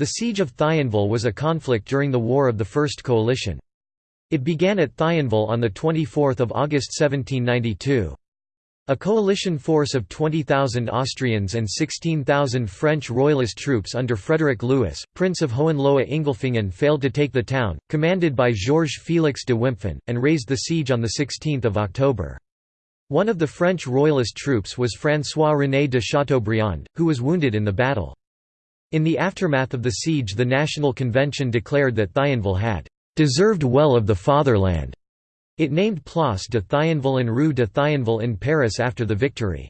The siege of Thionville was a conflict during the War of the First Coalition. It began at Thionville on 24 August 1792. A coalition force of 20,000 Austrians and 16,000 French royalist troops under Frederick Louis, Prince of Hohenlohe-Ingelfingen failed to take the town, commanded by Georges Félix de Wimpffen, and raised the siege on 16 October. One of the French royalist troops was François-René de Chateaubriand, who was wounded in the battle. In the aftermath of the siege the National Convention declared that Thionville had deserved well of the fatherland. It named Place de Thionville and Rue de Thionville in Paris after the victory.